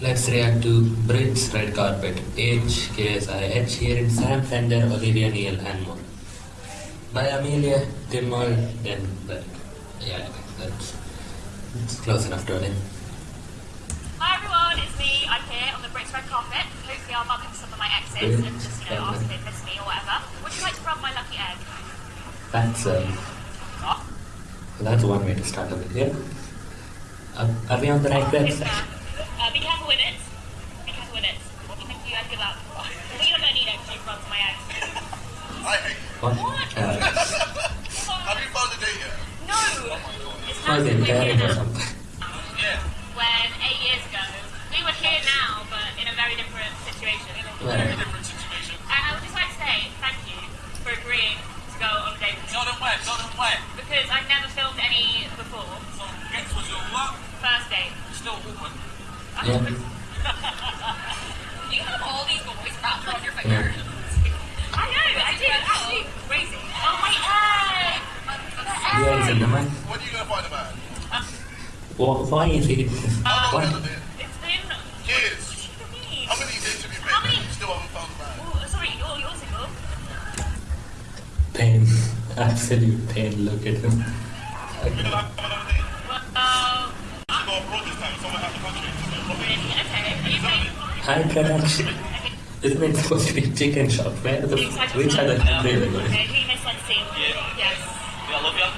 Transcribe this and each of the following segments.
Let's react to Brit's Red Carpet, HKSIH here in Sam Fender, Olivia Neal, and more. By Amelia Dimol Denberg. Yeah, that's, that's close enough, darling. Hi everyone, it's me. I'm here on the Brits Red Carpet. Hopefully I'll bump into some of my exes and just, you know, ask if they miss me or whatever. Would you like to rub my lucky egg? That's, um, What? that's one way to start a video. Are, are we on the right website? that. Uh, be careful with it. Be careful with it. Thank you and good. I think you're going to need it to rub my eggs. I hate you. What? What? Uh, Have you found a date yet? No! It's was happened in with Paris or something. Yeah. When eight years ago, we were here now, but in a very different situation. Right. Different situation. And I would just like to say thank you for agreeing to go on a date with me. Not on wet, not. Because I've never filmed any before. So, X was your what? First date. Still woman. Yeah. The Yeah, it's in egg! the man. When are you going to find a man? Wha- Why is he? How long What? has it been? It's been Years. years. How many days have you been? How been? many? Still haven't found a man. Oh, sorry, you're, you're single. Pain. Absolute pain. Look at him. You're going to have another. Well, uh, You go abroad this time, somewhere out of the country. really? Okay. Are you ready? High production. Isn't it supposed to be chicken shop? Where the, which are the countries are going? Okay, who miss like scene? Yeah. Yes. Yeah, I love you.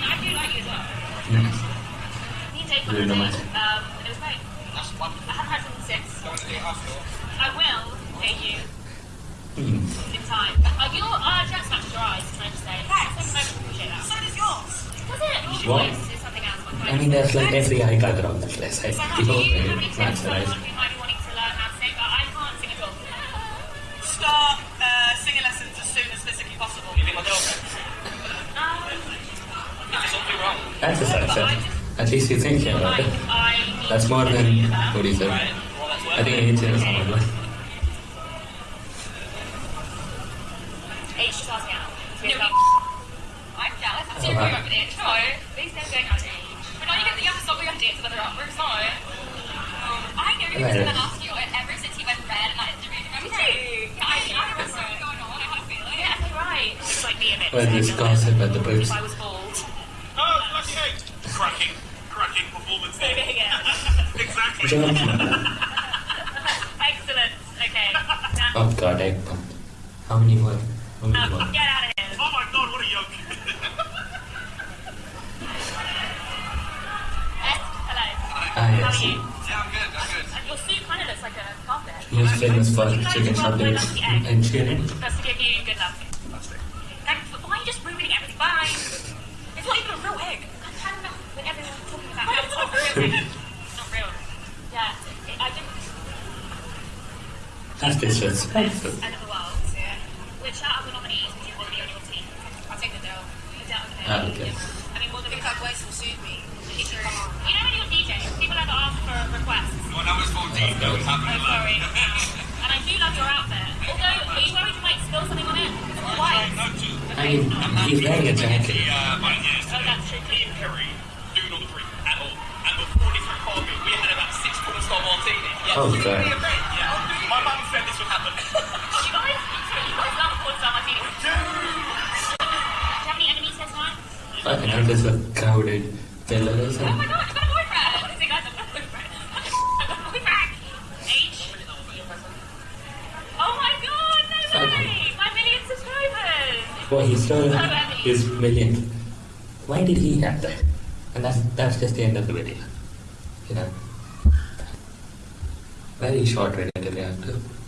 I mean, I do like you as well. Nice. Me and Dave went Really nice. Um, it was great. That's. I haven't had something since. Going to date after. I will date you in time. Uh, your uh, matches your eyes, can I just say? Thanks. I appreciate that. So does yours. Does it? Your What? voice is something else. I mean, there's like every eye color on the dress. I So feel you, have very tips for someone who might be That's a success. At least you're thinking about it. That's more than what he said. Right. Well, that's I think it's in someone. like- H just asked me out. No, No, I'm jealous. I'm serious wow. about the date. No. Please don't go out age. But now you get the youngest up, we have dates with other uppers, no. I know he was Right. going to ask you ever since he went red in that interview. Remember? Yeah, I, I remember going on. I had a feeling. Yeah, that's right. It's like me a bit. Well, this gossip at the booth. If I was bald. Oh, Cracking, cracking performance exactly. Excellent. Okay. Now, Oh god, eggplant. How many more? How many um, more? get out of here. Oh my god, what a yoke. Ah, How are you? yeah, I'm good, I'm good. And your suit kind of looks like a carpet. Most famous for chicken egg? and cheering. That's to give you good luck. Thanks why are you just ruining everything? Bye. It's not even a real egg. I'm had enough talking about how it's not real egg. It's not real. Yeah, it, I didn't. That's disrespectful. End of the world. Yeah. Which out of the nominees would you want to be on your team? I'll take the dough. Is that okay? Okay. I mean, what I the think that voice will suit me. You know when you're DJing, people ever ask for requests. Well, that was 14, that was Oh, happening sorry. and I do love your outfit. Although, are you worried you might spill something on it? It's all white. No, two. I mean, he's wearing a jacket. Oh, God. really a event, yeah. My mum said this would happen. You guys, you guys love Porn Star Martini. Do you have any enemies? Fucking hell, this is a crowded isn't Oh my god, I've got a boyfriend! Honestly, guys, I've got a boyfriend. I've got a boyfriend! H? Oh my god, no way! My million subscribers! Well, he stole his million. Why did he have that? And that's that's just the end of the video. You know. Very short video to react to.